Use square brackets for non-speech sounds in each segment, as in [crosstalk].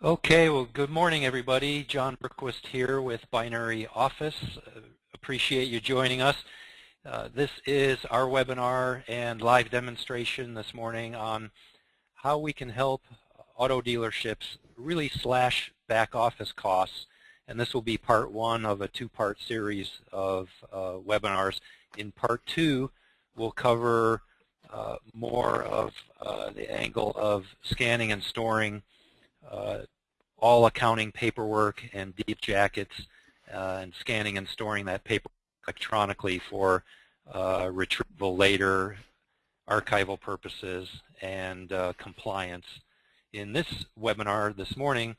Okay, well, good morning, everybody. John Berquist here with Binary Office. Uh, appreciate you joining us. Uh, this is our webinar and live demonstration this morning on how we can help auto dealerships really slash back office costs. And this will be part one of a two-part series of uh, webinars. In part two, we'll cover uh, more of uh, the angle of scanning and storing all accounting paperwork and deal jackets uh, and scanning and storing that paper electronically for uh, retrieval later, archival purposes, and uh, compliance. In this webinar this morning,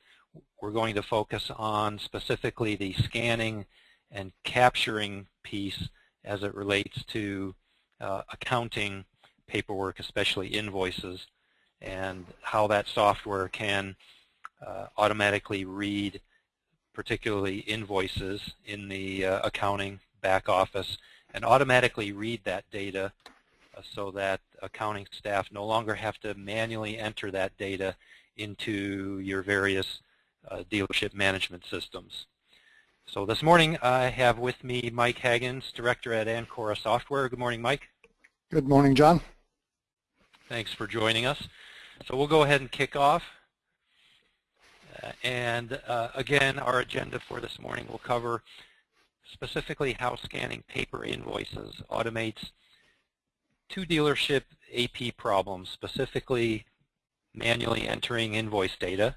we're going to focus on specifically the scanning and capturing piece as it relates to uh, accounting paperwork, especially invoices, and how that software can uh, automatically read particularly invoices in the uh, accounting back office and automatically read that data uh, so that accounting staff no longer have to manually enter that data into your various uh, dealership management systems. So this morning I have with me Mike Haggins, Director at Ancora Software. Good morning, Mike. Good morning, John. Thanks for joining us. So we'll go ahead and kick off. And uh, again, our agenda for this morning will cover specifically how scanning paper invoices automates two dealership AP problems, specifically manually entering invoice data.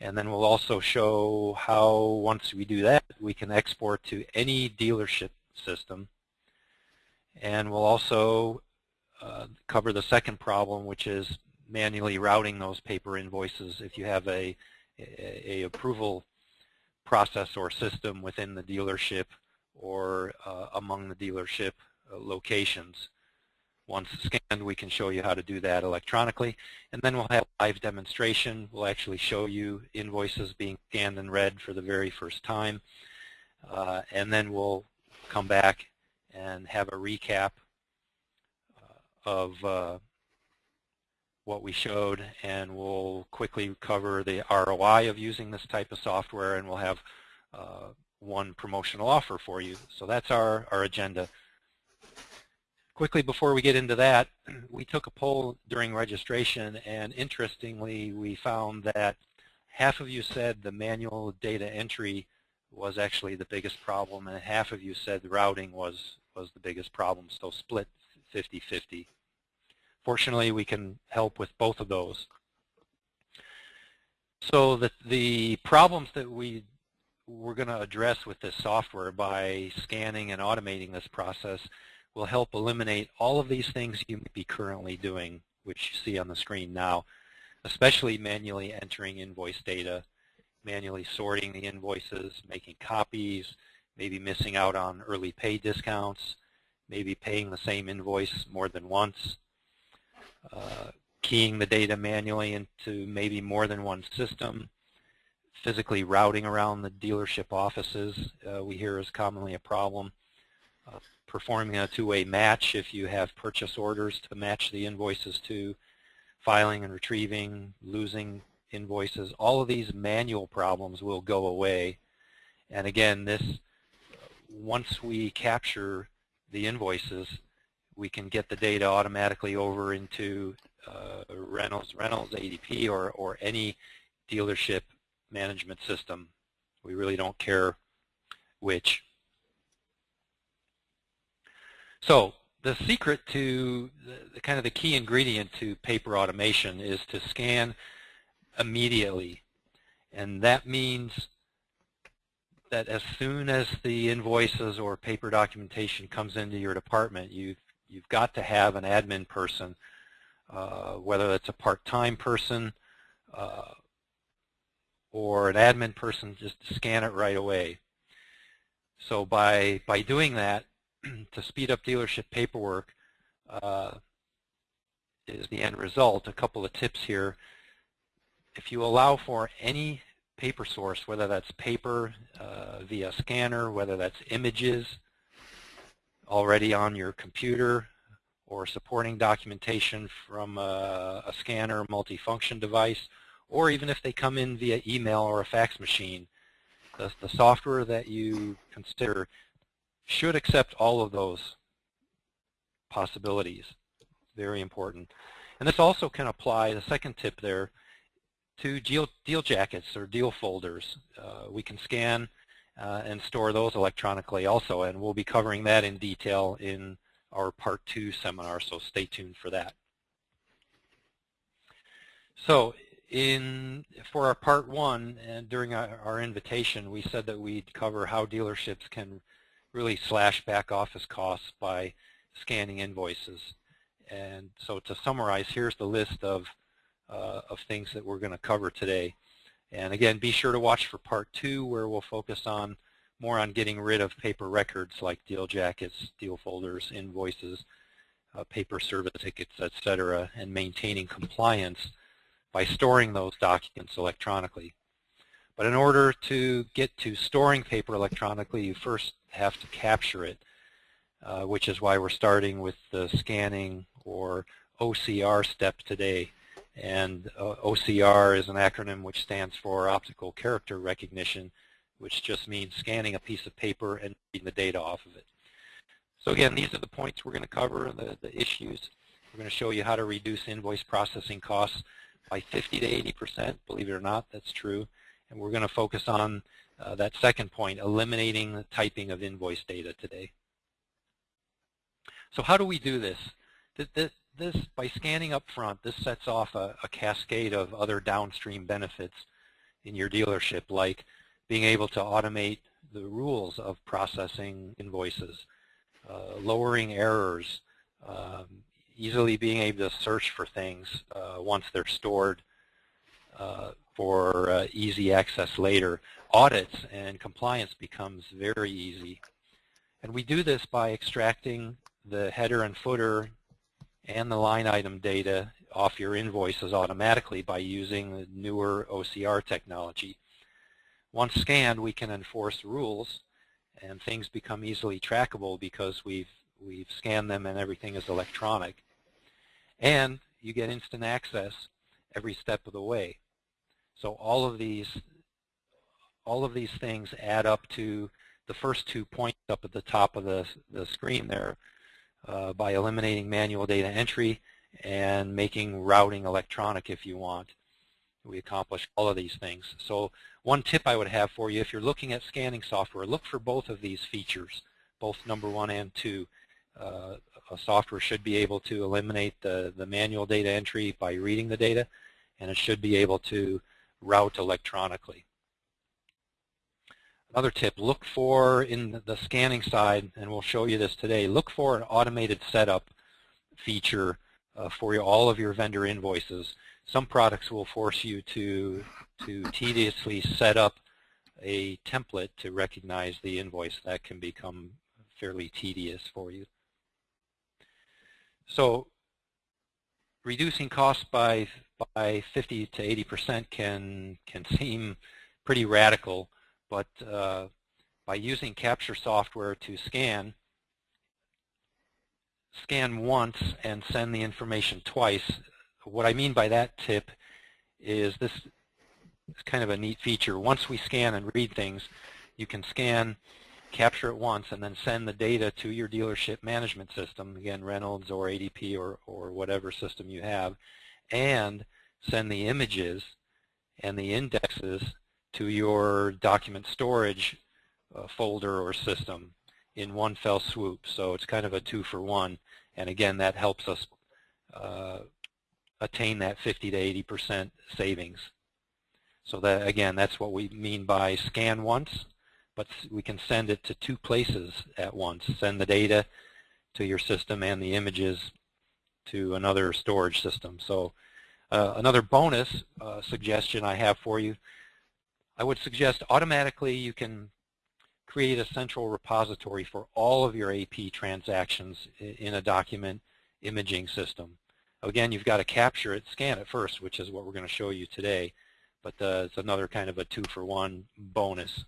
And then we'll also show how once we do that, we can export to any dealership system. And we'll also uh, cover the second problem, which is manually routing those paper invoices if you have a, a, a approval process or system within the dealership or uh, among the dealership uh, locations. Once scanned, we can show you how to do that electronically. And then we'll have a live demonstration. We'll actually show you invoices being scanned and read for the very first time. Uh, and then we'll come back and have a recap uh, of uh, what we showed, and we'll quickly cover the ROI of using this type of software, and we'll have uh, one promotional offer for you. So that's our, our agenda. Quickly before we get into that, [clears throat] we took a poll during registration, and interestingly, we found that half of you said the manual data entry was actually the biggest problem, and half of you said routing was, was the biggest problem, so split 50-50. Fortunately, we can help with both of those. So the, the problems that we we're going to address with this software by scanning and automating this process will help eliminate all of these things you may be currently doing, which you see on the screen now, especially manually entering invoice data, manually sorting the invoices, making copies, maybe missing out on early pay discounts, maybe paying the same invoice more than once, keying the data manually into maybe more than one system, physically routing around the dealership offices uh, we hear is commonly a problem, uh, performing a two-way match if you have purchase orders to match the invoices to, filing and retrieving, losing invoices, all of these manual problems will go away. And again, this once we capture the invoices, we can get the data automatically over into uh, Reynolds, Reynolds, ADP, or, or any dealership management system. We really don't care which. So the secret to the, kind of the key ingredient to paper automation is to scan immediately. And that means that as soon as the invoices or paper documentation comes into your department, you you've got to have an admin person, uh, whether that's a part-time person uh, or an admin person, just to scan it right away. So by by doing that, [clears throat] to speed up dealership paperwork, uh, is the end result. A couple of tips here. If you allow for any paper source, whether that's paper uh, via scanner, whether that's images, already on your computer or supporting documentation from a, a scanner multifunction device or even if they come in via email or a fax machine, the, the software that you consider should accept all of those possibilities. Very important. And this also can apply, the second tip there, to deal, deal jackets or deal folders. Uh, we can scan uh, and store those electronically also, and we'll be covering that in detail in our Part 2 seminar, so stay tuned for that. So in for our Part 1, and during our, our invitation, we said that we'd cover how dealerships can really slash back office costs by scanning invoices. And so to summarize, here's the list of, uh, of things that we're going to cover today. And again, be sure to watch for part two where we'll focus on more on getting rid of paper records like deal jackets, deal folders, invoices, uh, paper service tickets, etc., and maintaining compliance by storing those documents electronically. But in order to get to storing paper electronically, you first have to capture it, uh, which is why we're starting with the scanning or OCR step today. And uh, OCR is an acronym which stands for Optical Character Recognition, which just means scanning a piece of paper and reading the data off of it. So again, these are the points we're going to cover, the, the issues. We're going to show you how to reduce invoice processing costs by 50 to 80 percent. Believe it or not, that's true. And we're going to focus on uh, that second point, eliminating the typing of invoice data today. So how do we do this? This, this by scanning up front, this sets off a, a cascade of other downstream benefits in your dealership, like being able to automate the rules of processing invoices, uh, lowering errors, um, easily being able to search for things uh, once they're stored uh, for uh, easy access later. Audits and compliance becomes very easy. And we do this by extracting the header and footer and the line item data off your invoices automatically by using the newer OCR technology. Once scanned, we can enforce rules and things become easily trackable because we've we've scanned them and everything is electronic. And you get instant access every step of the way. So all of these all of these things add up to the first two points up at the top of the, the screen there uh, by eliminating manual data entry and making routing electronic if you want. We accomplish all of these things. So one tip I would have for you, if you're looking at scanning software, look for both of these features, both number one and two. Uh, a software should be able to eliminate the, the manual data entry by reading the data, and it should be able to route electronically. Another tip, look for in the scanning side, and we'll show you this today, look for an automated setup feature uh, for all of your vendor invoices. Some products will force you to, to tediously set up a template to recognize the invoice. That can become fairly tedious for you. So reducing costs by, by 50 to 80 percent can, can seem pretty radical, but uh, by using capture software to scan, scan once and send the information twice. What I mean by that tip is this is kind of a neat feature. Once we scan and read things, you can scan, capture it once, and then send the data to your dealership management system, again, Reynolds or ADP or, or whatever system you have, and send the images and the indexes to your document storage uh, folder or system in one fell swoop. So it's kind of a two for one. And again, that helps us uh, attain that 50 to 80 percent savings. So that again, that's what we mean by scan once, but we can send it to two places at once. Send the data to your system and the images to another storage system. So uh, another bonus uh, suggestion I have for you I would suggest automatically you can create a central repository for all of your AP transactions in a document imaging system. Again, you've got to capture it, scan it first, which is what we're going to show you today, but uh, it's another kind of a two-for-one bonus.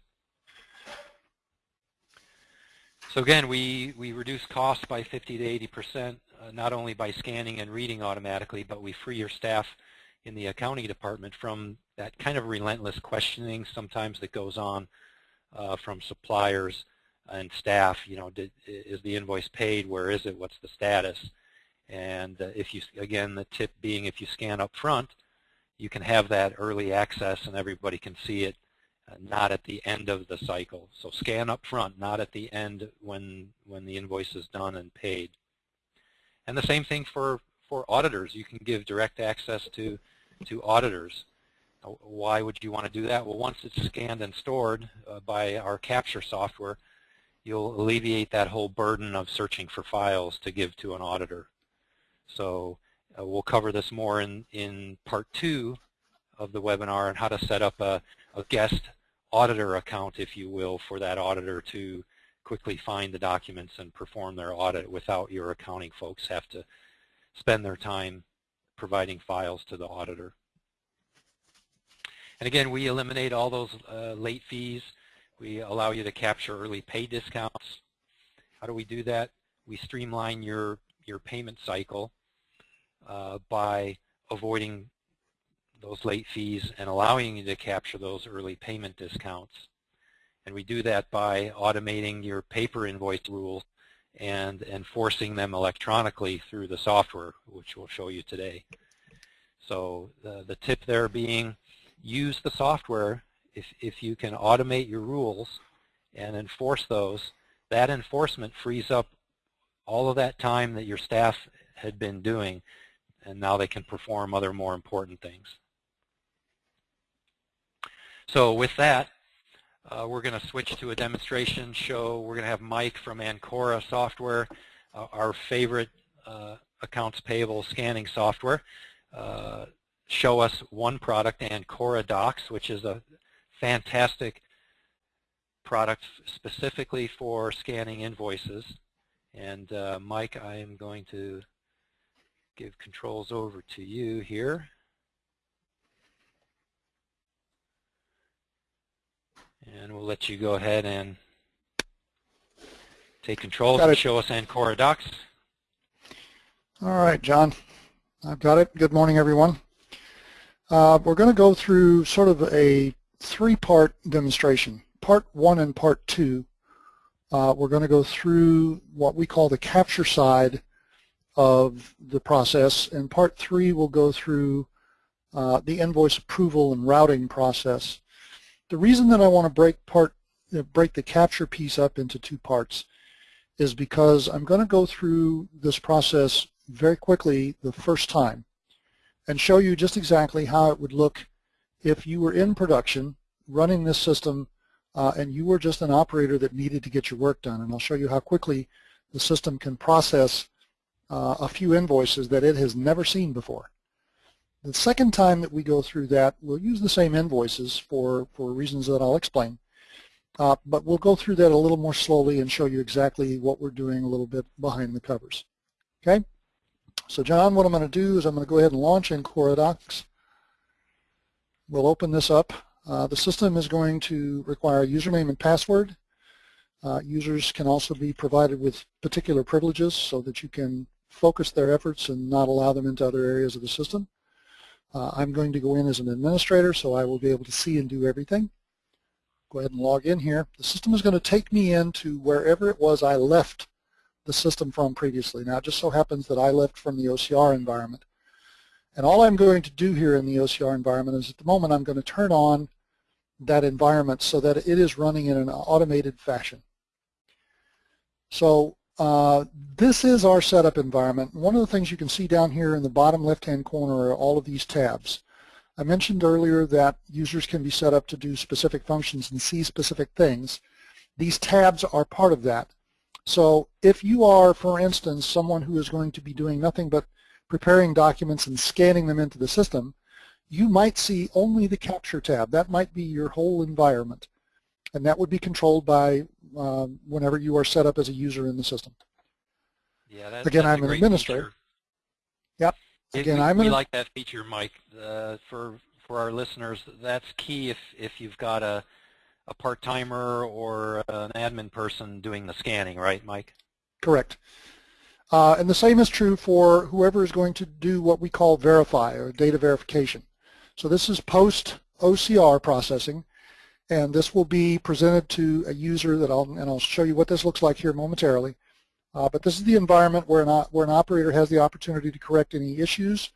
So again, we, we reduce costs by 50 to 80 percent, uh, not only by scanning and reading automatically, but we free your staff in the accounting department from that kind of relentless questioning sometimes that goes on uh, from suppliers and staff. You know, did, is the invoice paid? Where is it? What's the status? And uh, if you, again, the tip being if you scan up front, you can have that early access and everybody can see it, uh, not at the end of the cycle. So scan up front, not at the end when, when the invoice is done and paid. And the same thing for, for auditors. You can give direct access to, to auditors. Why would you want to do that? Well, once it's scanned and stored uh, by our capture software, you'll alleviate that whole burden of searching for files to give to an auditor. So uh, we'll cover this more in, in part two of the webinar on how to set up a, a guest auditor account, if you will, for that auditor to quickly find the documents and perform their audit without your accounting folks have to spend their time providing files to the auditor. And again, we eliminate all those uh, late fees. We allow you to capture early pay discounts. How do we do that? We streamline your, your payment cycle uh, by avoiding those late fees and allowing you to capture those early payment discounts. And we do that by automating your paper invoice rules and enforcing them electronically through the software, which we'll show you today. So the, the tip there being use the software if, if you can automate your rules and enforce those, that enforcement frees up all of that time that your staff had been doing and now they can perform other more important things. So with that, uh, we're going to switch to a demonstration show. We're going to have Mike from Ancora Software, uh, our favorite uh, accounts payable scanning software, uh, show us one product, Ancora Docs, which is a fantastic product specifically for scanning invoices. And uh, Mike, I am going to give controls over to you here. And we'll let you go ahead and take controls and show us Ancora Docs. All right, John. I've got it. Good morning, everyone. Uh, we're going to go through sort of a three-part demonstration. Part one and part two, uh, we're going to go through what we call the capture side of the process. And part three will go through uh, the invoice approval and routing process. The reason that I want to break part uh, break the capture piece up into two parts is because I'm going to go through this process very quickly the first time and show you just exactly how it would look if you were in production running this system uh, and you were just an operator that needed to get your work done. And I'll show you how quickly the system can process uh, a few invoices that it has never seen before. The second time that we go through that, we'll use the same invoices for, for reasons that I'll explain. Uh, but we'll go through that a little more slowly and show you exactly what we're doing a little bit behind the covers. Okay? So John, what I'm going to do is I'm going to go ahead and launch Ancora Docs. We'll open this up. Uh, the system is going to require a username and password. Uh, users can also be provided with particular privileges so that you can focus their efforts and not allow them into other areas of the system. Uh, I'm going to go in as an administrator so I will be able to see and do everything. Go ahead and log in here. The system is going to take me into wherever it was I left the system from previously. Now it just so happens that I left from the OCR environment. And all I'm going to do here in the OCR environment is at the moment I'm going to turn on that environment so that it is running in an automated fashion. So uh, this is our setup environment. One of the things you can see down here in the bottom left-hand corner are all of these tabs. I mentioned earlier that users can be set up to do specific functions and see specific things. These tabs are part of that. So if you are, for instance, someone who is going to be doing nothing but preparing documents and scanning them into the system, you might see only the capture tab. That might be your whole environment. And that would be controlled by um, whenever you are set up as a user in the system. Yeah, that's, Again, I'm an administrator. Feature. Yep. Again, we, I'm we like that feature, Mike. Uh, for for our listeners, that's key if if you've got a a part-timer or an admin person doing the scanning, right, Mike? Correct. Uh, and the same is true for whoever is going to do what we call verify or data verification. So this is post OCR processing and this will be presented to a user that I'll, and I'll show you what this looks like here momentarily. Uh, but this is the environment where an, where an operator has the opportunity to correct any issues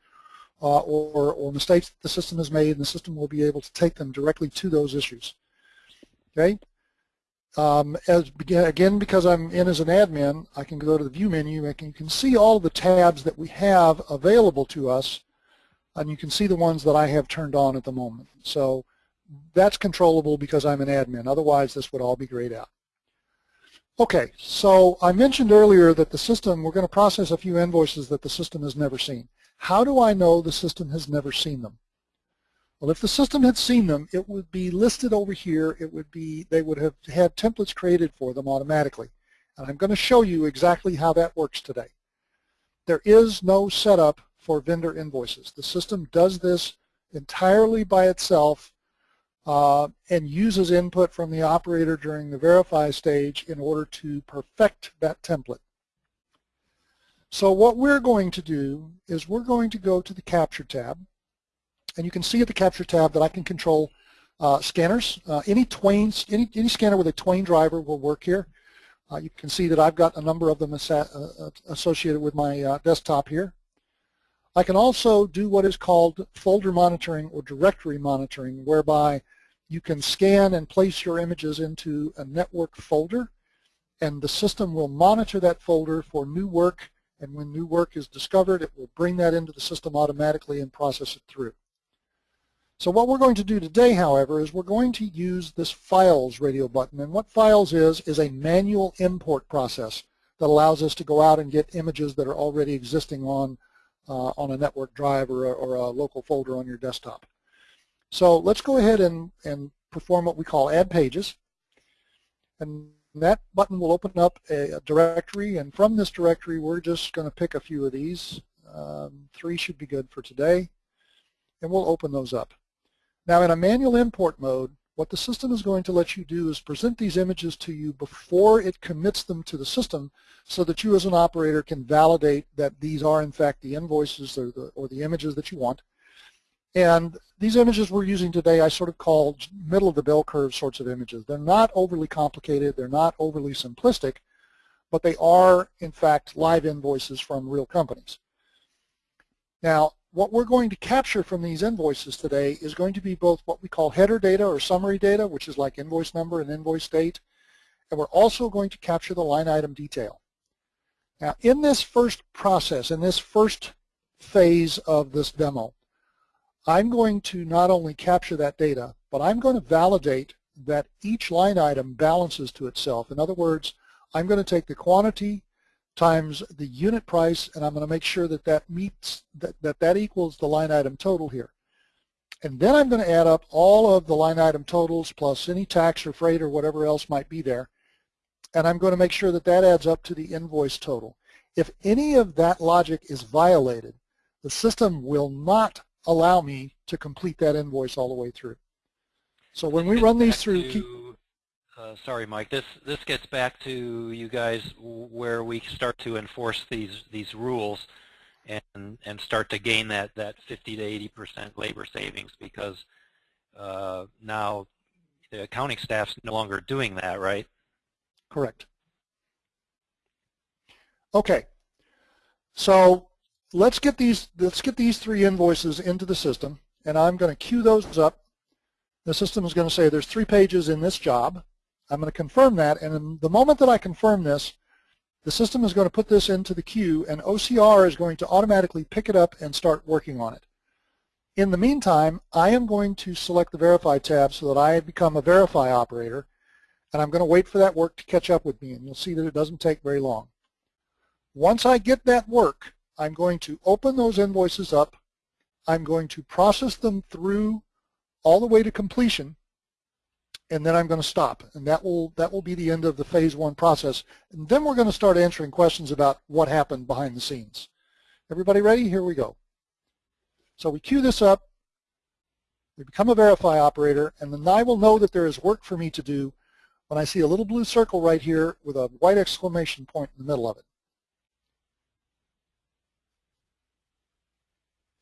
uh, or, or mistakes the system has made, and the system will be able to take them directly to those issues. Okay. Um, as again, because I'm in as an admin, I can go to the View menu and you can see all the tabs that we have available to us, and you can see the ones that I have turned on at the moment. So that's controllable because I'm an admin. Otherwise, this would all be grayed out. Okay, so I mentioned earlier that the system, we're going to process a few invoices that the system has never seen. How do I know the system has never seen them? Well, if the system had seen them, it would be listed over here. It would be, they would have had templates created for them automatically. And I'm going to show you exactly how that works today. There is no setup for vendor invoices. The system does this entirely by itself uh, and uses input from the operator during the verify stage in order to perfect that template. So what we're going to do is we're going to go to the Capture tab, and you can see at the Capture tab that I can control uh, scanners. Uh, any Twain, any, any scanner with a Twain driver will work here. Uh, you can see that I've got a number of them uh, associated with my uh, desktop here. I can also do what is called folder monitoring or directory monitoring, whereby you can scan and place your images into a network folder, and the system will monitor that folder for new work, and when new work is discovered, it will bring that into the system automatically and process it through. So what we're going to do today, however, is we're going to use this Files radio button. And what Files is, is a manual import process that allows us to go out and get images that are already existing on uh, on a network drive or a, or a local folder on your desktop. So let's go ahead and, and perform what we call add pages. And that button will open up a, a directory, and from this directory, we're just going to pick a few of these. Um, three should be good for today, and we'll open those up. Now, in a manual import mode, what the system is going to let you do is present these images to you before it commits them to the system so that you as an operator can validate that these are in fact the invoices or the, or the images that you want. And these images we're using today I sort of call middle of the bell curve sorts of images. They're not overly complicated, they're not overly simplistic, but they are in fact live invoices from real companies. Now what we're going to capture from these invoices today is going to be both what we call header data or summary data, which is like invoice number and invoice date, and we're also going to capture the line item detail. Now, in this first process, in this first phase of this demo, I'm going to not only capture that data, but I'm going to validate that each line item balances to itself. In other words, I'm going to take the quantity times the unit price, and I'm going to make sure that that meets that, that that equals the line item total here. And then I'm going to add up all of the line item totals plus any tax or freight or whatever else might be there. And I'm going to make sure that that adds up to the invoice total. If any of that logic is violated, the system will not allow me to complete that invoice all the way through. So when we run these through, uh, sorry, Mike. This this gets back to you guys where we start to enforce these these rules and and start to gain that that 50 to 80 percent labor savings because uh, now the accounting staff's no longer doing that, right? Correct. Okay. So let's get these let's get these three invoices into the system, and I'm going to queue those up. The system is going to say there's three pages in this job. I'm going to confirm that, and the moment that I confirm this, the system is going to put this into the queue, and OCR is going to automatically pick it up and start working on it. In the meantime, I am going to select the Verify tab so that I become a Verify operator, and I'm going to wait for that work to catch up with me, and you'll see that it doesn't take very long. Once I get that work, I'm going to open those invoices up. I'm going to process them through all the way to completion, and then I'm going to stop. And that will, that will be the end of the phase one process. And then we're going to start answering questions about what happened behind the scenes. Everybody ready? Here we go. So we queue this up. We become a verify operator, and then I will know that there is work for me to do when I see a little blue circle right here with a white exclamation point in the middle of it.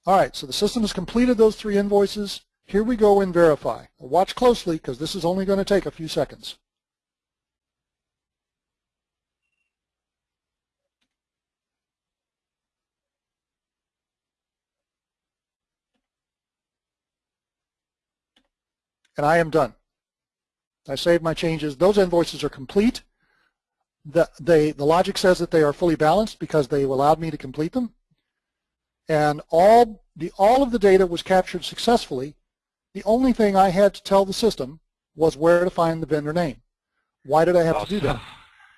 All right, so the system has completed those three invoices. Here we go in verify. Watch closely because this is only going to take a few seconds. And I am done. I saved my changes. Those invoices are complete. The, they, the logic says that they are fully balanced because they allowed me to complete them. And all, the, all of the data was captured successfully. The only thing I had to tell the system was where to find the vendor name. Why did I have to do that?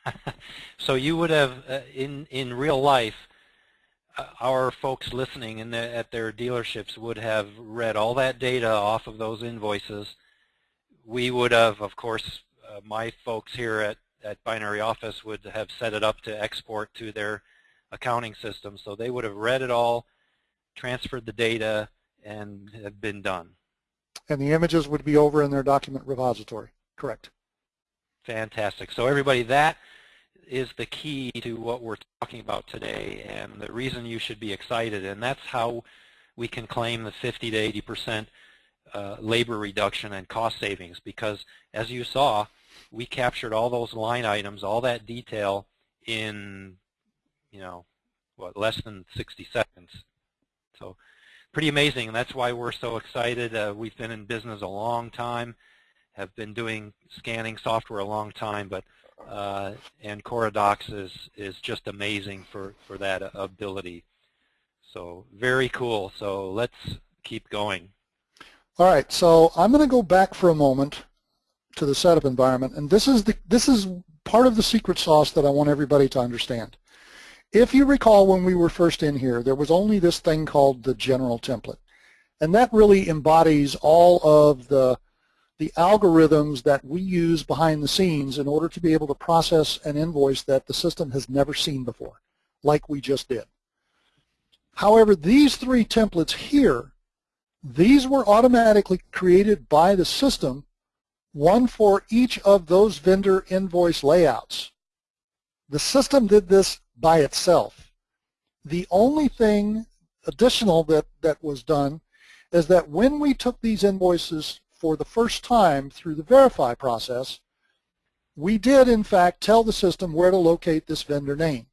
[laughs] so you would have, uh, in, in real life, uh, our folks listening in the, at their dealerships would have read all that data off of those invoices. We would have, of course, uh, my folks here at, at Binary Office would have set it up to export to their accounting system. So they would have read it all, transferred the data, and have been done. And the images would be over in their document repository, correct? Fantastic. So everybody, that is the key to what we're talking about today and the reason you should be excited. And that's how we can claim the 50 to 80 percent uh, labor reduction and cost savings because as you saw, we captured all those line items, all that detail in, you know, what, less than 60 seconds. So pretty amazing, and that's why we're so excited. Uh, we've been in business a long time, have been doing scanning software a long time, but uh, Ancora Docs is is just amazing for for that ability. So very cool. So let's keep going. All right. So I'm going to go back for a moment to the setup environment, and this is the this is part of the secret sauce that I want everybody to understand. If you recall when we were first in here, there was only this thing called the general template. And that really embodies all of the the algorithms that we use behind the scenes in order to be able to process an invoice that the system has never seen before, like we just did. However, these three templates here, these were automatically created by the system, one for each of those vendor invoice layouts. The system did this by itself. The only thing additional that, that was done is that when we took these invoices for the first time through the verify process, we did in fact tell the system where to locate this vendor name.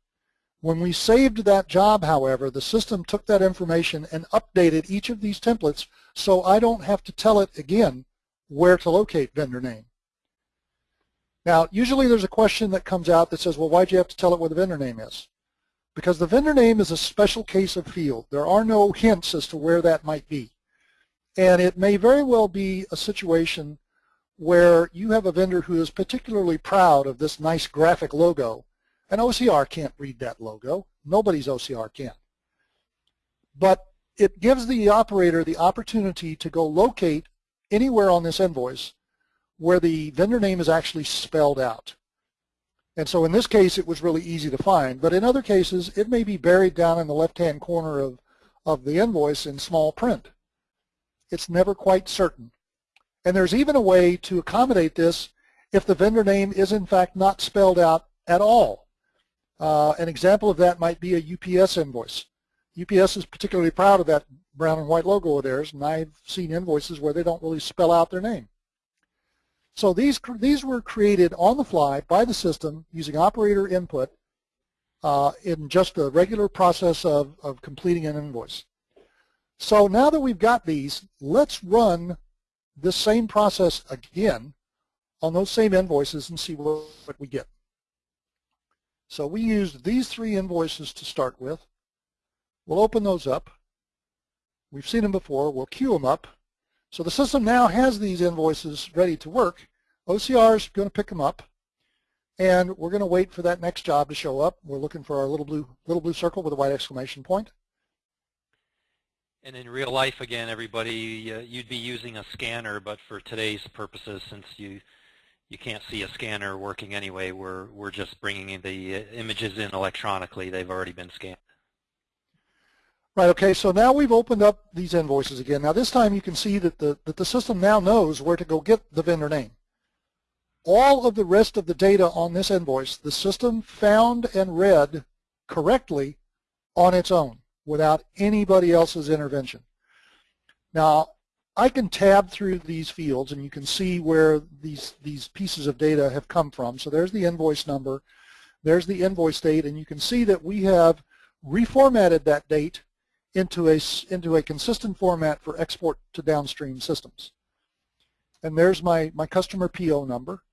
When we saved that job, however, the system took that information and updated each of these templates so I don't have to tell it again where to locate vendor name. Now, usually there's a question that comes out that says, well, why'd you have to tell it where the vendor name is? Because the vendor name is a special case of field. There are no hints as to where that might be. And it may very well be a situation where you have a vendor who is particularly proud of this nice graphic logo, and OCR can't read that logo. Nobody's OCR can. But it gives the operator the opportunity to go locate anywhere on this invoice where the vendor name is actually spelled out. And so in this case, it was really easy to find. But in other cases, it may be buried down in the left-hand corner of, of the invoice in small print. It's never quite certain. And there's even a way to accommodate this if the vendor name is in fact not spelled out at all. Uh, an example of that might be a UPS invoice. UPS is particularly proud of that brown and white logo of theirs, and I've seen invoices where they don't really spell out their name. So these, these were created on the fly by the system using operator input uh, in just the regular process of, of completing an invoice. So now that we've got these, let's run this same process again on those same invoices and see what, what we get. So we used these three invoices to start with. We'll open those up. We've seen them before. We'll queue them up. So the system now has these invoices ready to work. OCR is going to pick them up. And we're going to wait for that next job to show up. We're looking for our little blue, little blue circle with a white exclamation point. And in real life, again, everybody, uh, you'd be using a scanner, but for today's purposes, since you you can't see a scanner working anyway, we're we're just bringing the uh, images in electronically. They've already been scanned. Right. Okay. So now we've opened up these invoices again. Now this time you can see that the that the system now knows where to go get the vendor name. All of the rest of the data on this invoice, the system found and read correctly on its own without anybody else's intervention. Now, I can tab through these fields and you can see where these, these pieces of data have come from. So there's the invoice number, there's the invoice date, and you can see that we have reformatted that date into a, into a consistent format for export to downstream systems. And there's my, my customer PO number.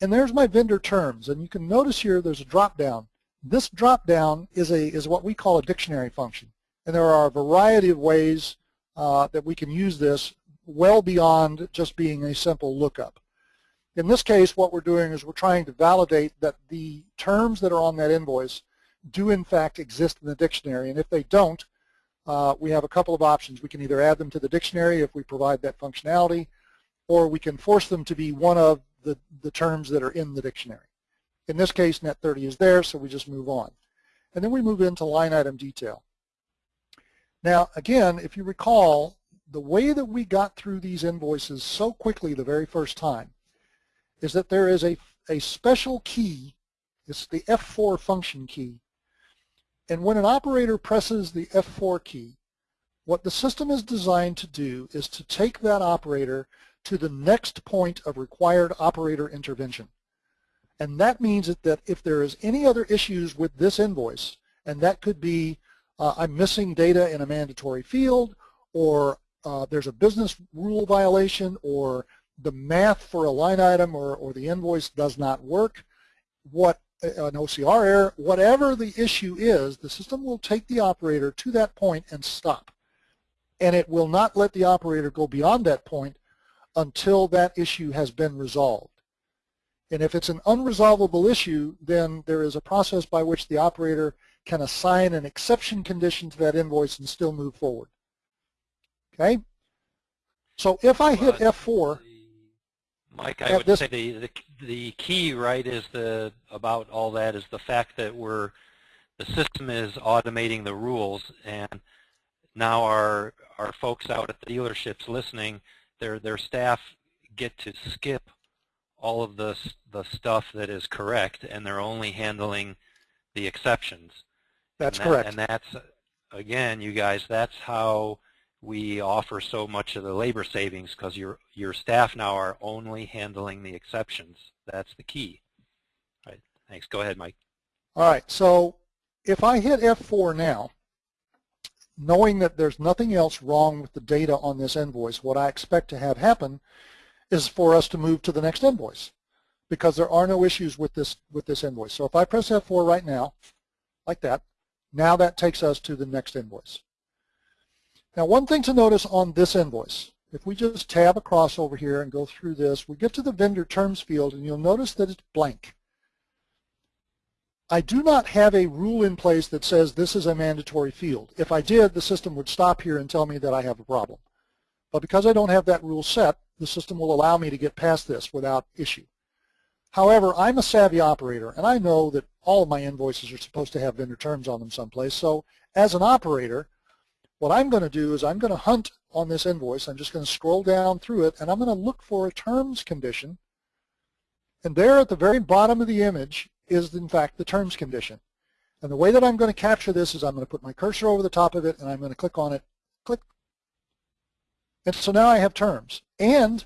And there's my vendor terms. And you can notice here there's a drop down. This drop down is, a, is what we call a dictionary function. And there are a variety of ways uh, that we can use this well beyond just being a simple lookup. In this case, what we're doing is we're trying to validate that the terms that are on that invoice do in fact exist in the dictionary, and if they don't, uh, we have a couple of options. We can either add them to the dictionary if we provide that functionality, or we can force them to be one of the, the terms that are in the dictionary. In this case, net 30 is there, so we just move on. And then we move into line item detail. Now, again, if you recall, the way that we got through these invoices so quickly the very first time is that there is a, a special key, it's the F4 function key. And when an operator presses the F4 key, what the system is designed to do is to take that operator to the next point of required operator intervention. And that means that if there is any other issues with this invoice, and that could be uh, I'm missing data in a mandatory field, or uh, there's a business rule violation, or the math for a line item or, or the invoice does not work, what Uh, an OCR error, whatever the issue is, the system will take the operator to that point and stop. And it will not let the operator go beyond that point until that issue has been resolved. And if it's an unresolvable issue, then there is a process by which the operator can assign an exception condition to that invoice and still move forward. Okay? So if I hit F4, Mike, I would this, say the, the the key, right, is the about all that is the fact that we're the system is automating the rules, and now our our folks out at the dealerships listening, their their staff get to skip all of the the stuff that is correct, and they're only handling the exceptions. That's and that, correct. And that's, again, you guys, that's how we offer so much of the labor savings because your, your staff now are only handling the exceptions. That's the key. All right. Thanks. Go ahead, Mike. All right. So if I hit F4 now, knowing that there's nothing else wrong with the data on this invoice, what I expect to have happen is for us to move to the next invoice because there are no issues with this with this invoice. So if I press F4 right now, like that, now that takes us to the next invoice. Now one thing to notice on this invoice, if we just tab across over here and go through this, we get to the vendor terms field and you'll notice that it's blank. I do not have a rule in place that says this is a mandatory field. If I did, the system would stop here and tell me that I have a problem. But because I don't have that rule set, the system will allow me to get past this without issue. However, I'm a savvy operator, and I know that all of my invoices are supposed to have vendor terms on them someplace. So as an operator, what I'm going to do is I'm going to hunt on this invoice. I'm just going to scroll down through it, and I'm going to look for a terms condition. And there at the very bottom of the image is, in fact, the terms condition. And the way that I'm going to capture this is I'm going to put my cursor over the top of it, and I'm going to click on it, click. And so now I have terms. And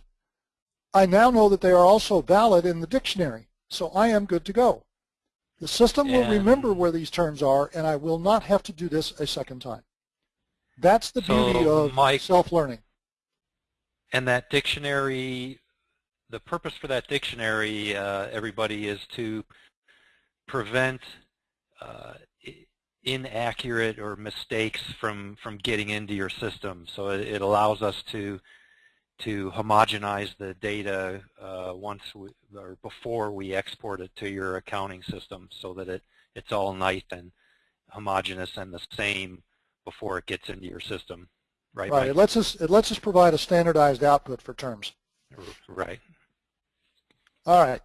I now know that they are also valid in the dictionary, so I am good to go. The system will remember where these terms are, and I will not have to do this a second time. That's the so beauty of self-learning. And that dictionary, the purpose for that dictionary, uh, everybody, is to prevent uh, inaccurate or mistakes from, from getting into your system. So it, it allows us to to homogenize the data uh, once we, or before we export it to your accounting system so that it, it's all nice and homogeneous and the same before it gets into your system. Right. Right. It lets us it lets us provide a standardized output for terms. Right. All right.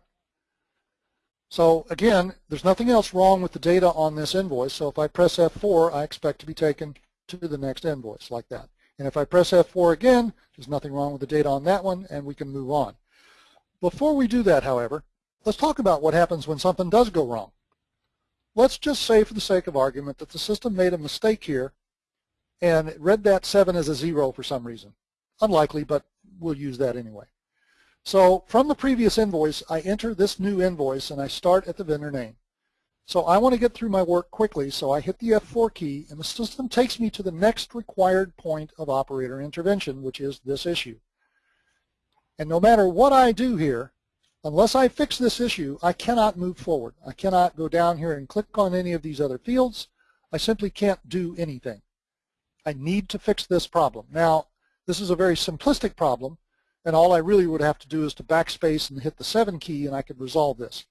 So again, there's nothing else wrong with the data on this invoice. So if I press F4, I expect to be taken to the next invoice like that. And if I press F4 again, there's nothing wrong with the data on that one, and we can move on. Before we do that, however, let's talk about what happens when something does go wrong. let's just say for the sake of argument that the system made a mistake here and read that 7 as a 0 for some reason. Unlikely, but we'll use that anyway. So from the previous invoice, I enter this new invoice and I start at the vendor name. So I want to get through my work quickly, so I hit the F4 key and the system takes me to the next required point of operator intervention, which is this issue. And no matter what I do here, unless I fix this issue, I cannot move forward. I cannot go down here and click on any of these other fields. I simply can't do anything. I need to fix this problem. Now, this is a very simplistic problem, and all I really would have to do is to backspace and hit the 7 key, and I could resolve this.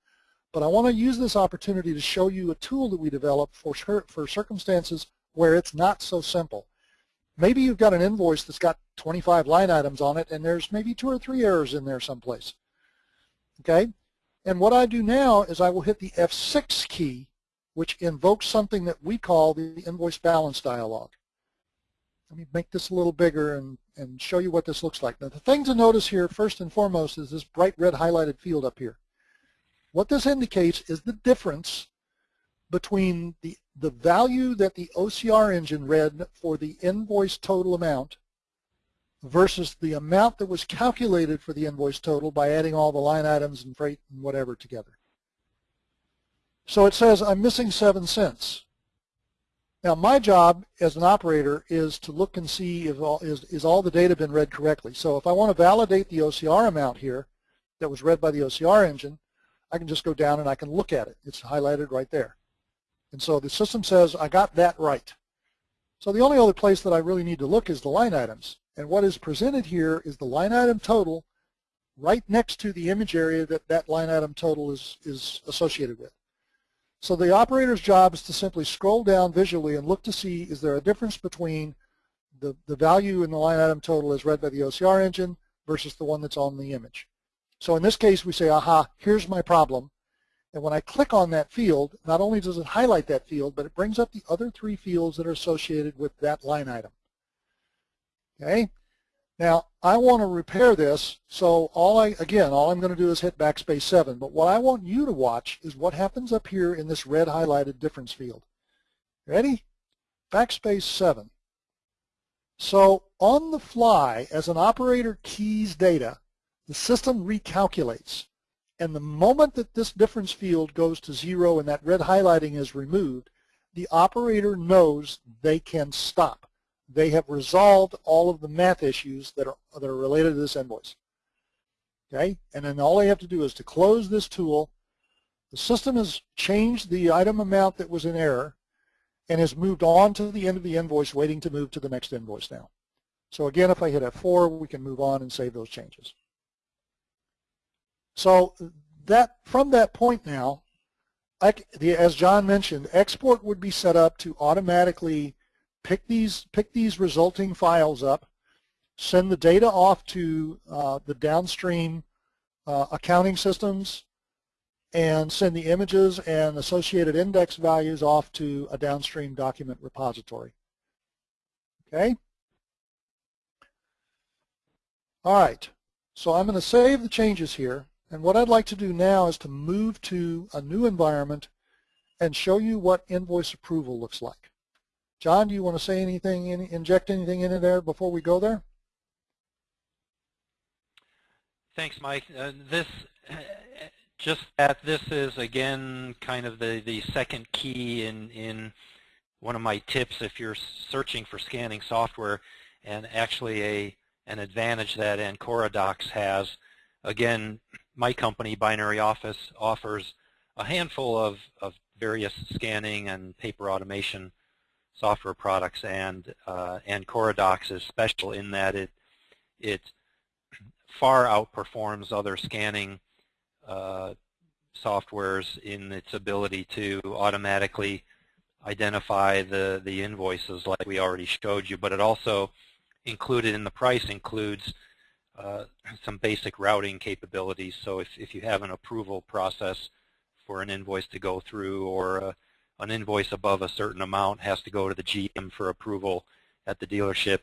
But I want to use this opportunity to show you a tool that we developed for, for circumstances where it's not so simple. Maybe you've got an invoice that's got 25 line items on it, and there's maybe two or three errors in there someplace. Okay? And what I do now is I will hit the F6 key, which invokes something that we call the invoice balance dialog. Let me make this a little bigger and, and show you what this looks like. Now the thing to notice here first and foremost is this bright red highlighted field up here. What this indicates is the difference between the, the value that the OCR engine read for the invoice total amount versus the amount that was calculated for the invoice total by adding all the line items and freight and whatever together. So it says I'm missing 7 cents. Now my job as an operator is to look and see if all, is, is all the data been read correctly. So if I want to validate the OCR amount here that was read by the OCR engine, I can just go down and I can look at it. It's highlighted right there. And so the system says I got that right. So the only other place that I really need to look is the line items. And what is presented here is the line item total right next to the image area that that line item total is, is associated with. So the operator's job is to simply scroll down visually and look to see is there a difference between the, the value in the line item total as read by the OCR engine versus the one that's on the image. So in this case we say, aha, here's my problem. And when I click on that field, not only does it highlight that field, but it brings up the other three fields that are associated with that line item. Okay? Now, I want to repair this, so all I, again, all I'm going to do is hit backspace 7. But what I want you to watch is what happens up here in this red highlighted difference field. Ready? Backspace 7. So on the fly, as an operator keys data, the system recalculates. And the moment that this difference field goes to zero and that red highlighting is removed, the operator knows they can stop they have resolved all of the math issues that are, that are related to this invoice. Okay, and then all they have to do is to close this tool. The system has changed the item amount that was in error and has moved on to the end of the invoice, waiting to move to the next invoice now. So again, if I hit F4, we can move on and save those changes. So that from that point now, I, the, as John mentioned, export would be set up to automatically pick these, pick these resulting files up, send the data off to uh, the downstream uh, accounting systems, and send the images and associated index values off to a downstream document repository. Okay? All right, so I'm going to save the changes here, and what I'd like to do now is to move to a new environment and show you what invoice approval looks like. John, do you want to say anything, inject anything into there before we go there? Thanks, Mike. Uh, this, just that this is again kind of the the second key in in one of my tips if you're searching for scanning software, and actually a an advantage that Ancora Docs has. Again, my company, Binary Office, offers a handful of, of various scanning and paper automation software products, and uh, Ancora Docs is special in that it it far outperforms other scanning uh, softwares in its ability to automatically identify the the invoices like we already showed you, but it also included in the price includes uh, some basic routing capabilities. So if, if you have an approval process for an invoice to go through or an invoice above a certain amount has to go to the GM for approval at the dealership.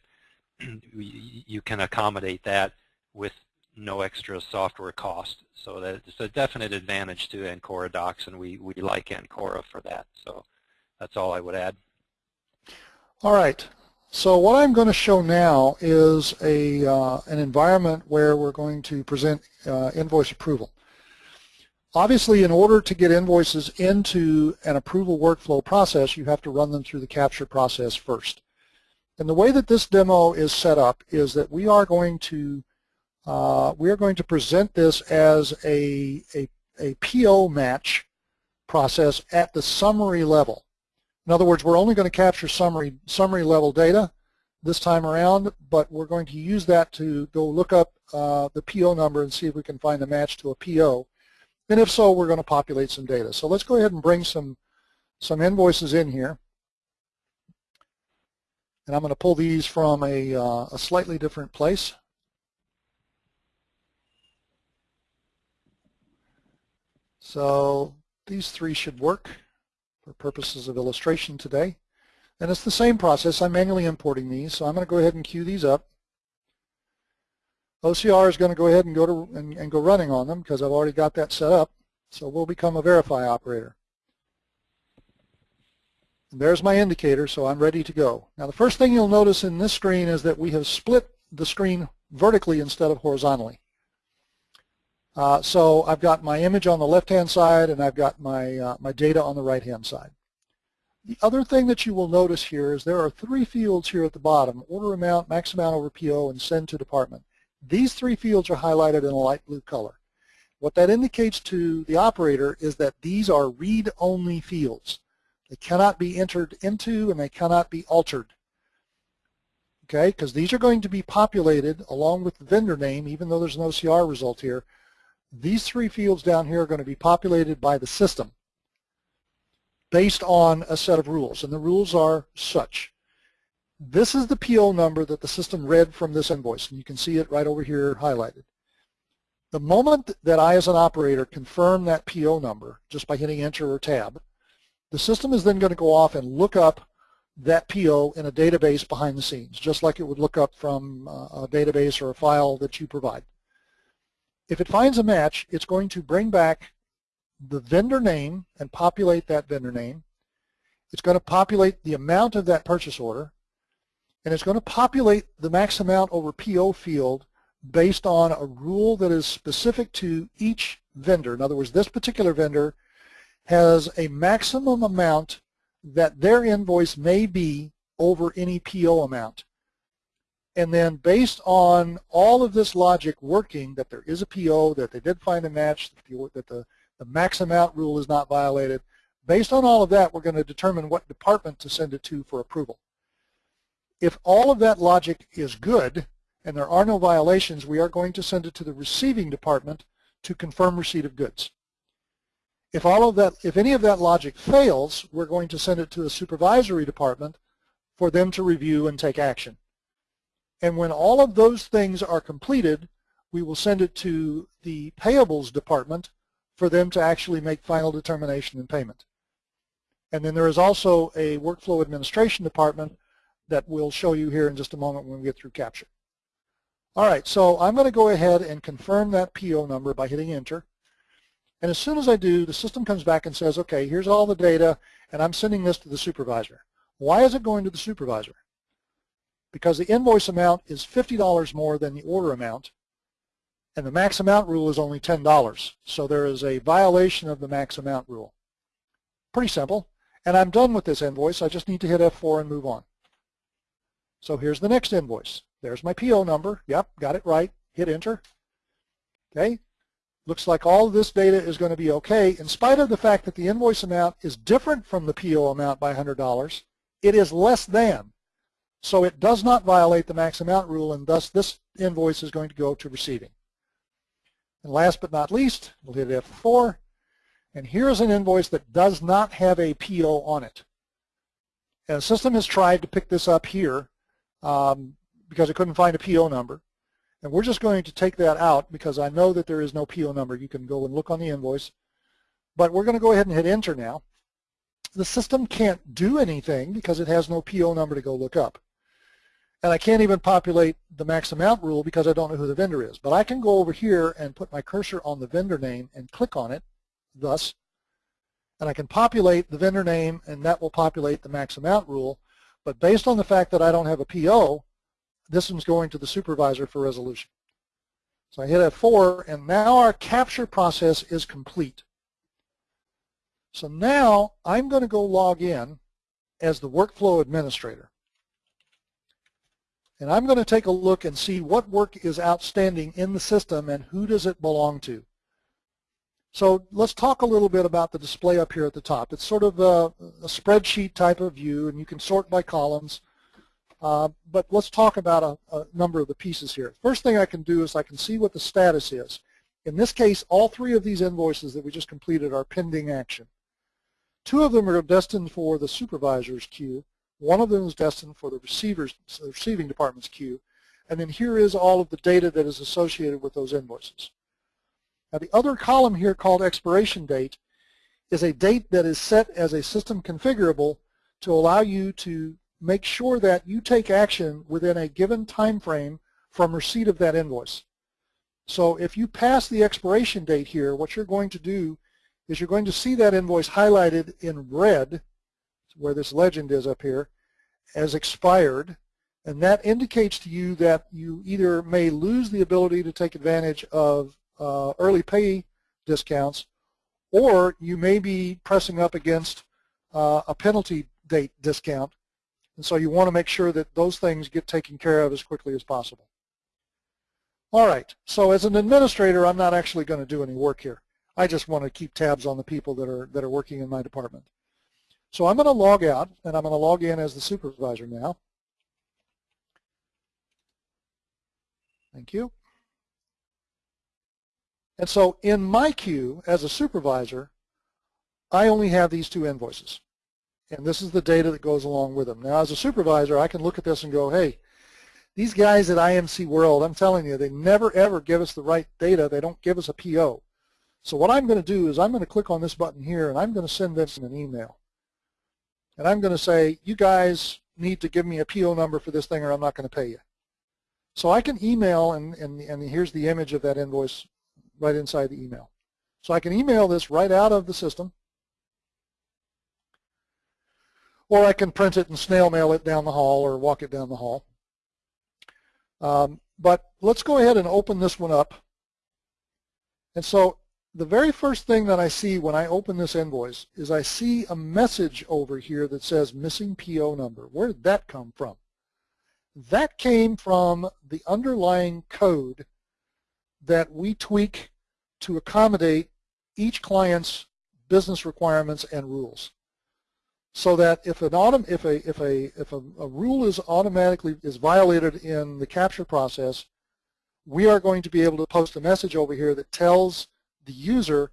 [clears throat] you can accommodate that with no extra software cost. So that it's a definite advantage to Ancora Docs, and we, we like Ancora for that. So that's all I would add. All right. So what I'm going to show now is a uh, an environment where we're going to present uh, invoice approval. Obviously, in order to get invoices into an approval workflow process, you have to run them through the capture process first. And the way that this demo is set up is that we are going to uh, we are going to present this as a, a, a PO match process at the summary level. In other words, we're only going to capture summary, summary level data this time around, but we're going to use that to go look up uh, the PO number and see if we can find a match to a PO. And if so, we're going to populate some data. So let's go ahead and bring some, some invoices in here. And I'm going to pull these from a, uh, a slightly different place. So these three should work for purposes of illustration today. And it's the same process. I'm manually importing these, so I'm going to go ahead and queue these up. OCR is going to go ahead and go to and, and go running on them because I've already got that set up. So we'll become a verify operator. And there's my indicator, so I'm ready to go. Now the first thing you'll notice in this screen is that we have split the screen vertically instead of horizontally. Uh, so I've got my image on the left-hand side and I've got my, uh, my data on the right-hand side. The other thing that you will notice here is there are three fields here at the bottom, order amount, max amount over PO, and send to department. These three fields are highlighted in a light blue color. What that indicates to the operator is that these are read-only fields. They cannot be entered into and they cannot be altered. Okay, because these are going to be populated along with the vendor name, even though there's an OCR result here, these three fields down here are going to be populated by the system based on a set of rules, and the rules are such. This is the PO number that the system read from this invoice, and you can see it right over here highlighted. The moment that I, as an operator, confirm that PO number just by hitting Enter or Tab, the system is then going to go off and look up that PO in a database behind the scenes, just like it would look up from uh, a database or a file that you provide. If it finds a match, it's going to bring back the vendor name and populate that vendor name. It's going to populate the amount of that purchase order, and it's going to populate the max amount over PO field based on a rule that is specific to each vendor. In other words, this particular vendor has a maximum amount that their invoice may be over any PO amount. And then based on all of this logic working, that there is a PO, that they did find a match, that the, the max amount rule is not violated, based on all of that, we're going to determine what department to send it to for approval. If all of that logic is good and there are no violations, we are going to send it to the receiving department to confirm receipt of goods. If all of that, if any of that logic fails, we're going to send it to the supervisory department for them to review and take action. And when all of those things are completed, we will send it to the payables department for them to actually make final determination and payment. And then there is also a workflow administration department that we'll show you here in just a moment when we get through capture. All right, so I'm going to go ahead and confirm that PO number by hitting enter. And as soon as I do, the system comes back and says, okay, here's all the data, and I'm sending this to the supervisor. Why is it going to the supervisor? because the invoice amount is $50 more than the order amount, and the max amount rule is only $10. So there is a violation of the max amount rule. Pretty simple. And I'm done with this invoice. I just need to hit F4 and move on. So here's the next invoice. There's my PO number. Yep, got it right. Hit enter. Okay. Looks like all this data is going to be okay. In spite of the fact that the invoice amount is different from the PO amount by $100, it is less than. So it does not violate the max amount rule, and thus this invoice is going to go to receiving. And last but not least, we'll hit F4, and here's an invoice that does not have a PO on it. And the system has tried to pick this up here um, because I couldn't find a PO number. And we're just going to take that out because I know that there is no PO number. You can go and look on the invoice. But we're going to go ahead and hit enter now. The system can't do anything because it has no PO number to go look up. And I can't even populate the max amount rule because I don't know who the vendor is. But I can go over here and put my cursor on the vendor name and click on it, thus, and I can populate the vendor name and that will populate the max amount rule. But based on the fact that I don't have a PO, this one's going to the supervisor for resolution. So I hit F4 and now our capture process is complete. So now I'm going to go log in as the workflow administrator. And I'm going to take a look and see what work is outstanding in the system and who does it belong to. So let's talk a little bit about the display up here at the top. It's sort of a, a spreadsheet type of view, and you can sort by columns. Uh, but let's talk about a, a, number of the pieces here. First thing I can do is I can see what the status is. In this case, all three of these invoices that we just completed are pending action. Two of them are destined for the supervisor's queue. One of them is destined for the receiver's, the receiving department's queue. And then here is all of the data that is associated with those invoices. Now the other column here called expiration date is a date that is set as a system configurable to allow you to make sure that you take action within a given time frame from receipt of that invoice. So if you pass the expiration date here, what you're going to do is you're going to see that invoice highlighted in red, where this legend is up here, as expired, and that indicates to you that you either may lose the ability to take advantage of uh, early pay discounts, or you may be pressing up against uh, a penalty date discount. And so you want to make sure that those things get taken care of as quickly as possible. All right, so as an administrator, I'm not actually going to do any work here. I just want to keep tabs on the people that are, that are working in my department. So I'm going to log out, and I'm going to log in as the supervisor now. Thank you. And so in my queue, as a supervisor, I only have these two invoices. And this is the data that goes along with them. Now, as a supervisor, I can look at this and go, hey, these guys at IMC World, I'm telling you, they never, ever give us the right data. They don't give us a PO. So what I'm going to do is I'm going to click on this button here, and I'm going to send this in an email. And I'm going to say, you guys need to give me a PO number for this thing or I'm not going to pay you. So I can email, and, and, and here's the image of that invoice right inside the email. So I can email this right out of the system, or I can print it and snail mail it down the hall or walk it down the hall. Um, but let's go ahead and open this one up. And so the very first thing that I see when I open this invoice is I see a message over here that says missing PO number. Where did that come from? That came from the underlying code that we tweak to accommodate each client's business requirements and rules. So that if an if a if a if a, a rule is automatically is violated in the capture process, we are going to be able to post a message over here that tells the user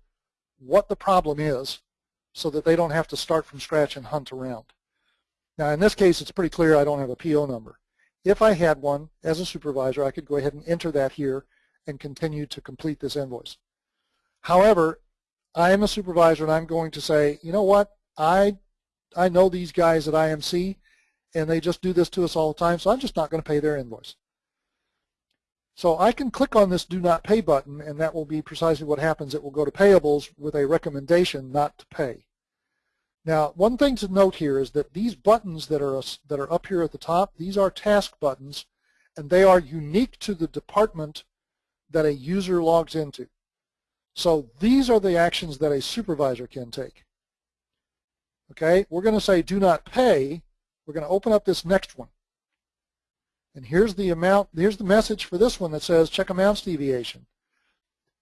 what the problem is so that they don't have to start from scratch and hunt around. Now in this case it's pretty clear I don't have a PO number. If I had one as a supervisor I could go ahead and enter that here and continue to complete this invoice. However, I am a supervisor and I'm going to say, you know what, I, I know these guys at IMC and they just do this to us all the time, so I'm just not going to pay their invoice. So I can click on this Do Not Pay button and that will be precisely what happens. It will go to payables with a recommendation not to pay. Now, one thing to note here is that these buttons that are, that are up here at the top, these are task buttons and they are unique to the department that a user logs into. So these are the actions that a supervisor can take. Okay, we're going to say do not pay. We're going to open up this next one. And here's the amount, here's the message for this one that says check amounts deviation.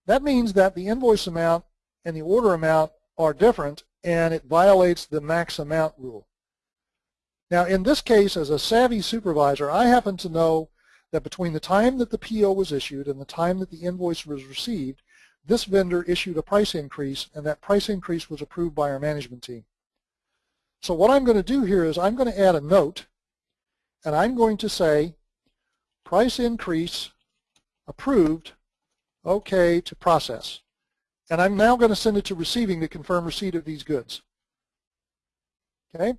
That means that the invoice amount and the order amount are different and it violates the max amount rule. Now in this case, as a savvy supervisor, I happen to know that between the time that the PO was issued and the time that the invoice was received, this vendor issued a price increase and that price increase was approved by our management team. So what I'm going to do here is I'm going to add a note and I'm going to say price increase approved, okay to process. And I'm now going to send it to receiving to confirm receipt of these goods. Okay?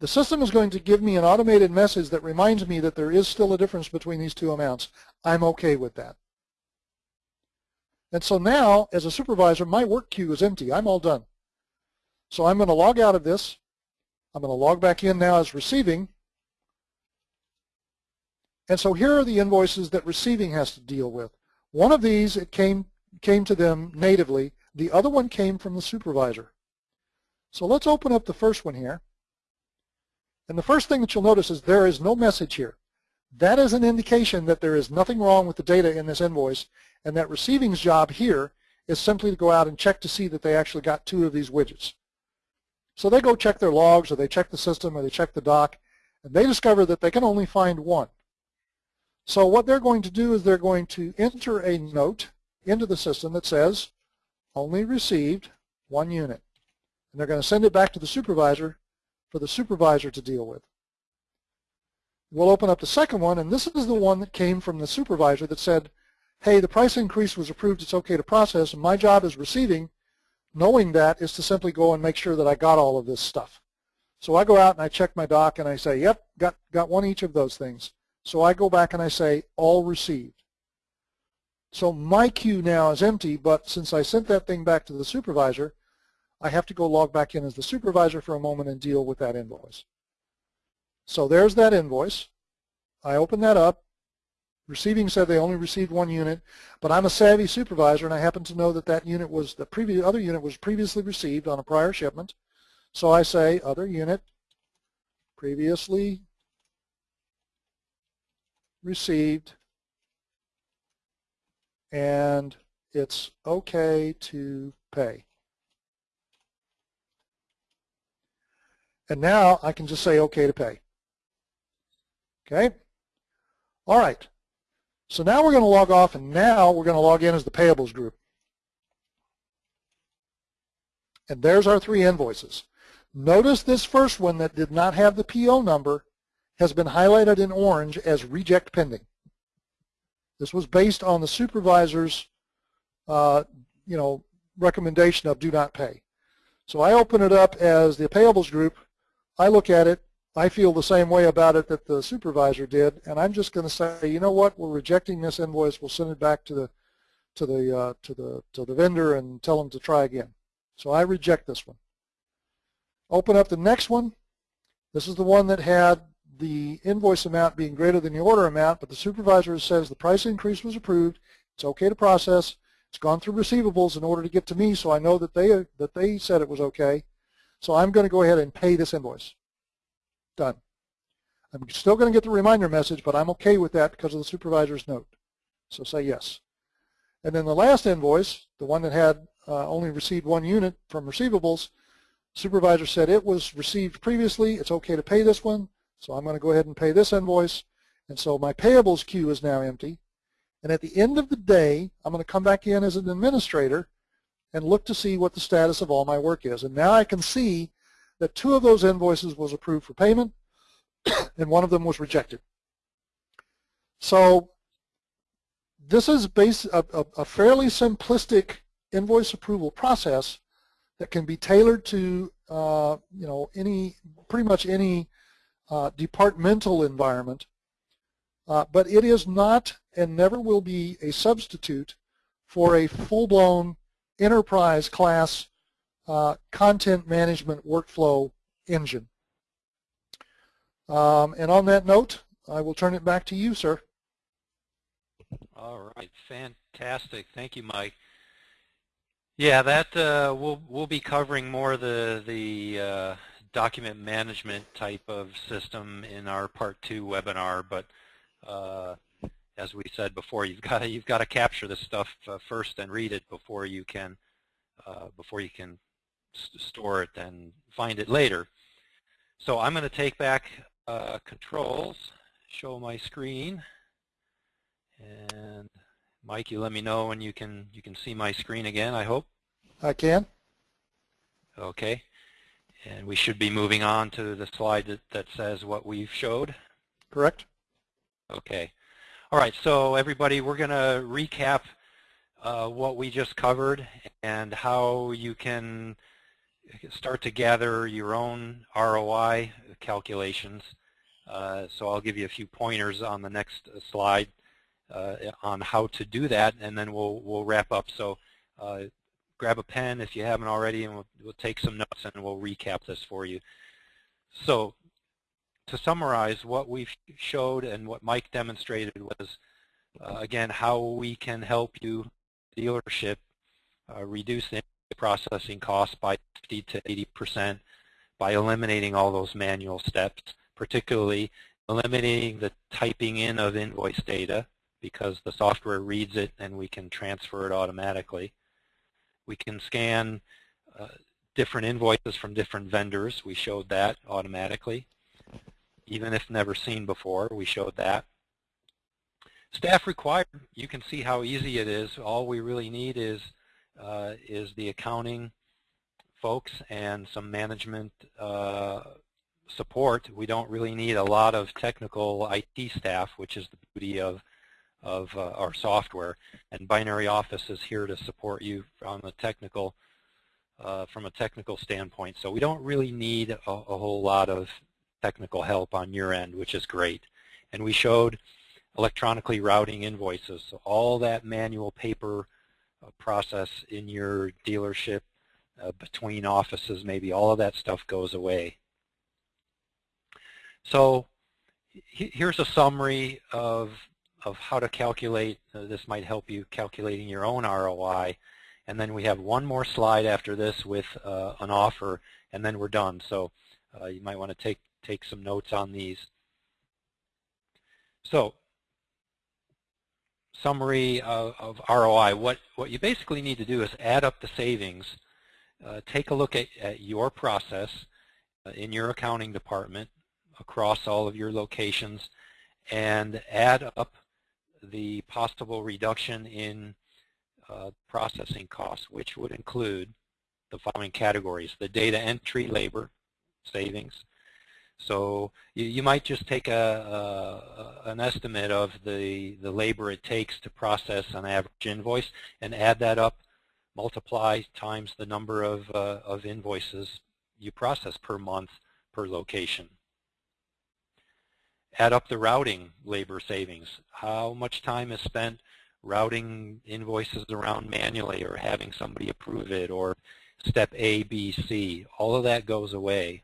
The system is going to give me an automated message that reminds me that there is still a difference between these two amounts. I'm okay with that. And so now, as a supervisor, my work queue is empty. I'm all done. So I'm going to log out of this. I'm going to log back in now as receiving. And so here are the invoices that receiving has to deal with. One of these, it came, came to them natively. The other one came from the supervisor. So let's open up the first one here. And the first thing that you'll notice is there is no message here. That is an indication that there is nothing wrong with the data in this invoice and that receiving's job here is simply to go out and check to see that they actually got two of these widgets. So they go check their logs or they check the system or they check the doc and they discover that they can only find one. So what they're going to do is they're going to enter a note into the system that says only received one unit. And they're going to send it back to the supervisor for the supervisor to deal with. We'll open up the second one, and this is the one that came from the supervisor that said, hey, the price increase was approved, it's okay to process, and my job as receiving, knowing that, is to simply go and make sure that I got all of this stuff. So I go out and I check my doc and I say, yep, got, got one each of those things. So I go back and I say, all received. So my queue now is empty, but since I sent that thing back to the supervisor, I have to go log back in as the supervisor for a moment and deal with that invoice. So there's that invoice. I open that up. Receiving said they only received one unit, but I'm a savvy supervisor and I happen to know that that unit was, the previous other unit was previously received on a prior shipment. So I say other unit previously received and it's okay to pay. And now I can just say okay to pay. Okay? All right. So now we're going to log off and now we're going to log in as the payables group. And there's our three invoices. Notice this first one that did not have the PO number has been highlighted in orange as reject pending. This was based on the supervisor's uh, you know, recommendation of do not pay. So I open it up as the payables group. I look at it. I feel the same way about it that the supervisor did, and I'm just going to say, you know what, we're rejecting this invoice. We'll send it back to the to the uh, to the to the vendor and tell them to try again. So I reject this one. Open up the next one. This is the one that had the invoice amount being greater than the order amount, but the supervisor says the price increase was approved. It's okay to process. It's gone through receivables in order to get to me, so I know that they that they said it was okay. So I'm going to go ahead and pay this invoice. Done. I'm still going to get the reminder message, but I'm okay with that because of the supervisor's note. So say yes. And then the last invoice, the one that had uh, only received one unit from receivables, supervisor said it was received previously. It's okay to pay this one. So I'm going to go ahead and pay this invoice. And so my payables queue is now empty. And at the end of the day, I'm going to come back in as an administrator and look to see what the status of all my work is. And now I can see that two of those invoices was approved for payment [coughs] and one of them was rejected. So this is base, a, a, a fairly simplistic invoice approval process that can be tailored to uh, you know any pretty much any uh, departmental environment, uh, but it is not and never will be a substitute for a full-blown enterprise class uh, content management workflow engine. Um, and on that note, I will turn it back to you, sir. All right, fantastic. Thank you, Mike. Yeah, that uh, we'll we'll be covering more the the uh, document management type of system in our part two webinar, but uh, as we said before, you've got to you've got to capture this stuff uh, first and read it before you can uh, before you can store it and find it later. So I'm going to take back uh, controls, show my screen, and Mike, you let me know when you can you can see my screen again. I hope. I can. Okay, and we should be moving on to the slide that, that says what we've showed. Correct. Okay. All right. So everybody, we're going to recap uh, what we just covered and how you can start to gather your own ROI calculations. Uh, so I'll give you a few pointers on the next slide uh, on how to do that, and then we'll we'll wrap up. So uh, grab a pen if you haven't already, and we'll, we'll take some notes and we'll recap this for you. So to summarize, what we showed and what Mike demonstrated was, uh, again, how we can help you, dealership, uh, reduce the processing costs by 50 to 80 percent by eliminating all those manual steps, particularly eliminating the typing in of invoice data because the software reads it and we can transfer it automatically. We can scan uh, different invoices from different vendors. We showed that automatically. Even if never seen before, we showed that. Staff required, you can see how easy it is. All we really need is uh, is the accounting folks and some management uh, support. We don't really need a lot of technical IT staff, which is the beauty of of uh, our software. And Binary Office is here to support you on the technical, uh, from a technical standpoint. So we don't really need a, a, whole lot of technical help on your end, which is great. And we showed electronically routing invoices. So all that manual paper uh, process in your dealership uh, between offices, maybe all of that stuff goes away. So here's a summary of of how to calculate. Uh, this might help you calculating your own ROI. And then we have one more slide after this with uh, an offer, and then we're done. So uh, you might want to take take some notes on these. So summary of, of, ROI, what, what you basically need to do is add up the savings, uh, take a look at, at your process uh, in your accounting department across all of your locations and add up the possible reduction in uh, processing costs, which would include the following categories, the data entry labor savings, so you, you might just take a, a, an estimate of the, the labor it takes to process an average invoice and add that up, multiply times the number of, uh, of invoices you process per month per location. Add up the routing labor savings. How much time is spent routing invoices around manually or having somebody approve it or step A, B, C. All of that goes away.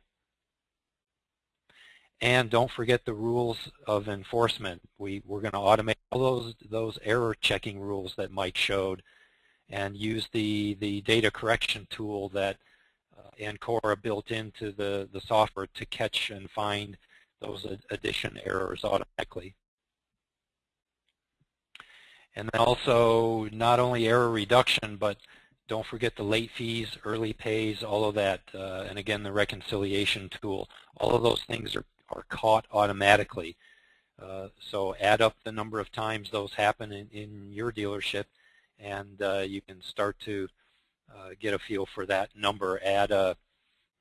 And don't forget the rules of enforcement. We, we're going to automate all those, those error checking rules that Mike showed and use the, the data correction tool that uh, Ancora built into the, the software to catch and find those addition errors automatically. And then also not only error reduction, but don't forget the late fees, early pays, all of that, uh, and again the reconciliation tool. All of those things are are caught automatically. Uh, so add up the number of times those happen in, in your dealership and uh, you can start to uh, get a feel for that number. Add a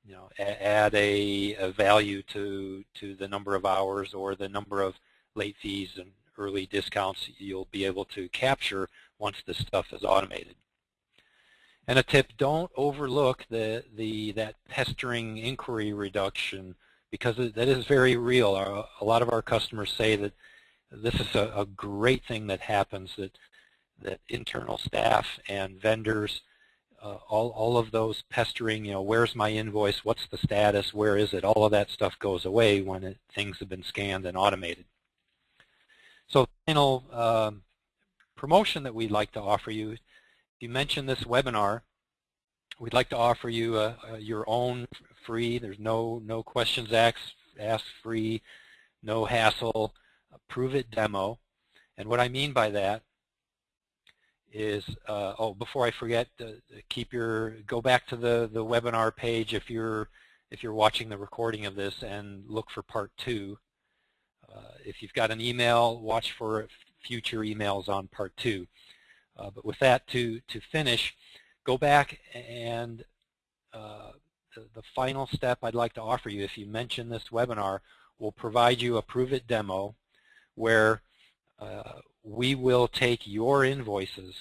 you know add a, a, value to to the number of hours or the number of late fees and early discounts you'll be able to capture once this stuff is automated. And a tip, don't overlook the, the that pestering inquiry reduction because that is very real. Our, a lot of our customers say that this is a, a, great thing that happens, that, that internal staff and vendors, uh, all, all of those pestering, you know, where's my invoice, what's the status, where is it, all of that stuff goes away when it, things have been scanned and automated. So final um, promotion that we'd like to offer you, you mention this webinar, we'd like to offer you a, a, your own free. There's no no questions asked, asked free, no hassle. Prove it demo. And what I mean by that is, uh, oh, before I forget, uh, keep your go back to the the webinar page if you're if you're watching the recording of this and look for part two. Uh, if you've got an email, watch for future emails on part two. Uh, but with that, to to finish, go back and uh, the, the final step I'd like to offer you, if you mention this webinar, will provide you a Prove It demo where uh, we will take your invoices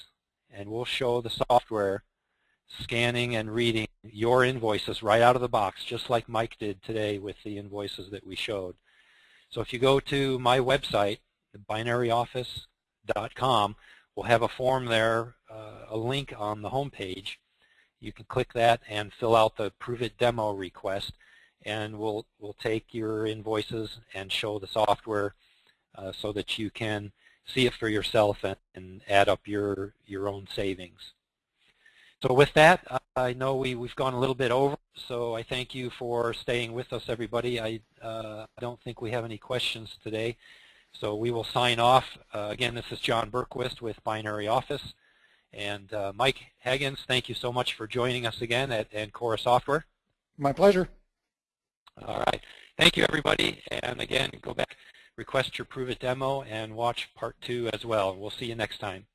and we'll show the software scanning and reading your invoices right out of the box, just like Mike did today with the invoices that we showed. So if you go to my website, binaryoffice.com, we'll have a form there, uh, a link on the home page. You can click that and fill out the Prove It demo request, and we'll, we'll take your invoices and show the software uh, so that you can see it for yourself and, and add up your, your own savings. So with that, I know we, we've gone a little bit over, so I thank you for staying with us, everybody. I uh, don't think we have any questions today, so we will sign off. Uh, again, this is John Berquist with Binary Office. And uh, Mike Haggins, thank you so much for joining us again at Ancora Software. My pleasure. All right. Thank you, everybody. And again, go back, request your Prove It demo, and watch part two as well. We'll see you next time.